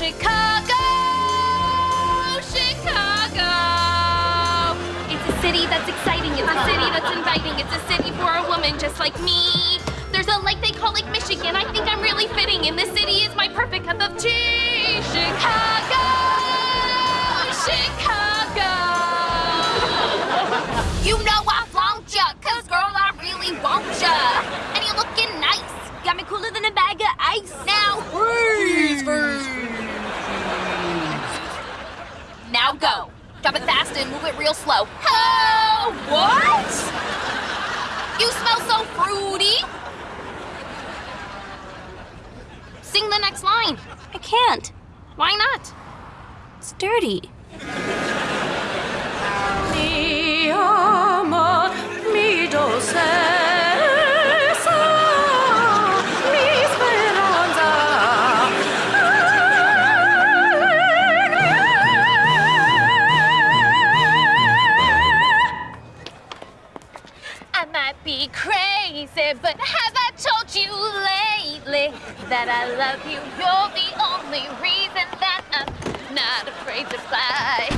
Chicago! Chicago! It's a city that's exciting. It's a city that's inviting. It's a city for a woman just like me. There's a lake they call Lake Michigan. I think I'm really fitting, and this city is my perfect cup of tea. Chicago! Chicago! You know I flaunt ya, cause girl, I really want ya. And you're looking nice. Got me cooler than a bag of ice. Now Now go. Drop it fast and move it real slow. Oh, what? You smell so fruity. Sing the next line. I can't. Why not? It's dirty. But have I told you lately that I love you? You're the only reason that I'm not afraid to fly.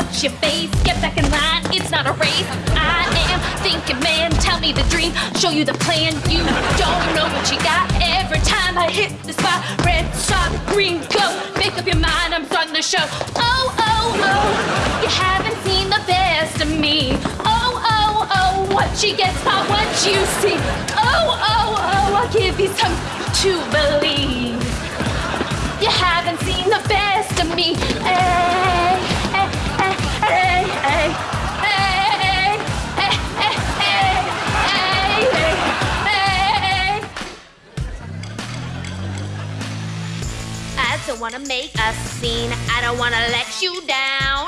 What's your face? Get back in line, it's not a race. I am thinking, man, tell me the dream, show you the plan. You don't know what you got. Every time I hit the spot, red, stop, green, go. Make up your mind, I'm starting the show. Oh, oh, oh, you haven't seen the best of me. Oh, oh, oh, what you get's not what you see. Oh, oh, oh, I'll give you something to believe. Don't wanna make a scene. I don't wanna let you down.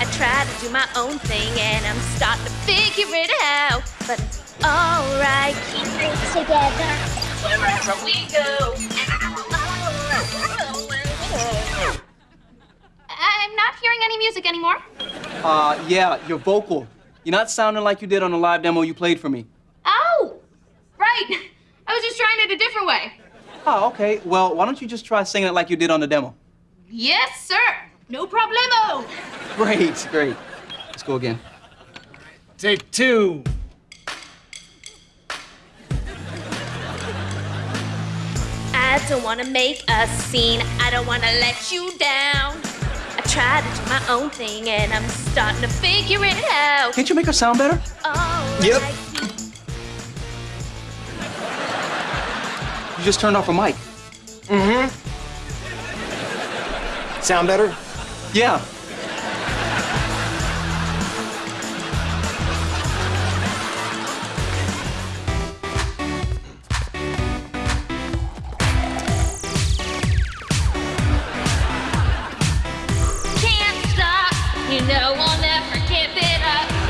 I try to do my own thing and I'm starting to figure it out. But it's alright, keep it together wherever we go. I'm not hearing any music anymore. Uh, yeah, your vocal. You're not sounding like you did on the live demo you played for me. Oh, right. I was just trying it a different way. Oh, okay. Well, why don't you just try singing it like you did on the demo? Yes, sir. No problemo. Great, great. Let's go again. Take two. I don't wanna make a scene. I don't wanna let you down. I try to do my own thing and I'm starting to figure it out. Can't you make her sound better? Alright. Yep. You just turned off a mic. Mm-hmm. Sound better? Yeah.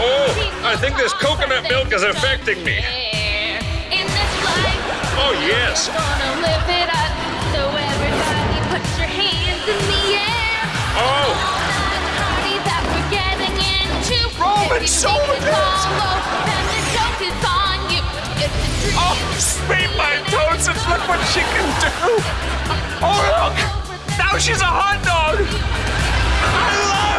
Oh, I think this coconut milk is affecting me. In this life, Oh, yes. gonna live it up. So everybody put your hands in the air. Oh, Party that we're getting into. Roman If you soda think it's pants. all low, then the joke is on you. It's a dream. Oh, sweet my and look what she can do. Oh, look. Now she's a hot dog. I